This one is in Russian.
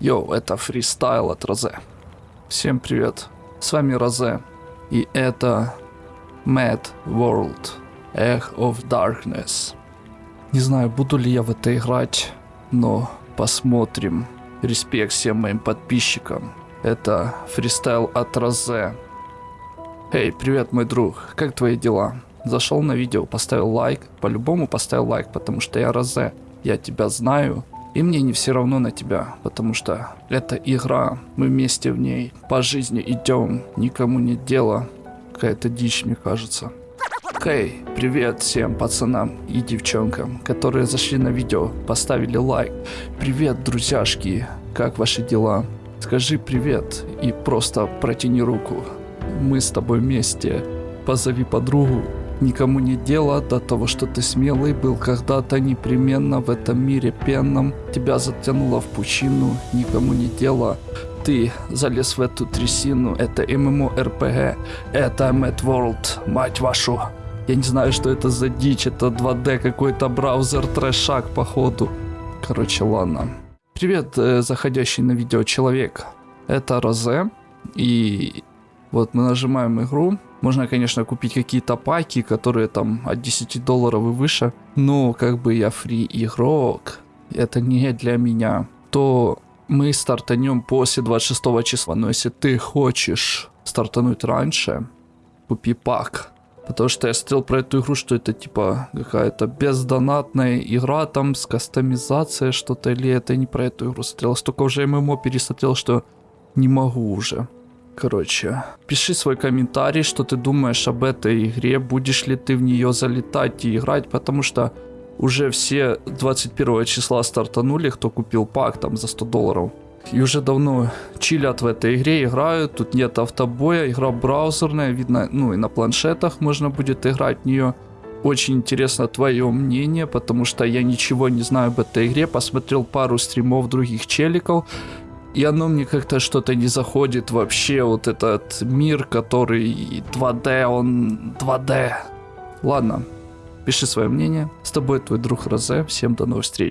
Йоу, это фристайл от Розе. Всем привет. С вами Розе. И это Mad World. Age of Darkness. Не знаю, буду ли я в это играть, но посмотрим. Респект всем моим подписчикам. Это фристайл от Розе. Эй, привет, мой друг. Как твои дела? Зашел на видео, поставил лайк. По-любому поставил лайк, потому что я Розе. Я тебя знаю. И мне не все равно на тебя, потому что это игра, мы вместе в ней, по жизни идем, никому нет дела. Какая-то дичь, мне кажется. Хей, привет всем пацанам и девчонкам, которые зашли на видео, поставили лайк. Привет, друзьяшки, как ваши дела? Скажи привет и просто протяни руку. Мы с тобой вместе. Позови подругу, Никому не дело до того, что ты смелый был когда-то непременно в этом мире пенном. Тебя затянуло в пучину, никому не дело. Ты залез в эту трясину, это MMORPG, это Mad World, мать вашу. Я не знаю, что это за дичь, это 2D какой-то браузер, трэшак походу. Короче, ладно. Привет, э, заходящий на видео человек. Это Розе. И вот мы нажимаем игру. Можно, конечно, купить какие-то паки, которые там от 10 долларов и выше. Но как бы я фри игрок, это не для меня. То мы стартанем после 26 числа. Но если ты хочешь стартануть раньше, купи пак. Потому что я смотрел про эту игру, что это типа какая-то бездонатная игра там с кастомизацией что-то. Или это не про эту игру смотрел. Столько уже ММО пересмотрел, что не могу уже. Короче, пиши свой комментарий, что ты думаешь об этой игре, будешь ли ты в нее залетать и играть, потому что уже все 21 числа стартанули, кто купил пак там за 100 долларов. И уже давно чилят в этой игре, играют, тут нет автобоя, игра браузерная, видно, ну и на планшетах можно будет играть в нее. Очень интересно твое мнение, потому что я ничего не знаю об этой игре, посмотрел пару стримов других челиков, и оно мне как-то что-то не заходит вообще, вот этот мир, который 2D, он 2D. Ладно, пиши свое мнение. С тобой твой друг Розе. Всем до новых встреч.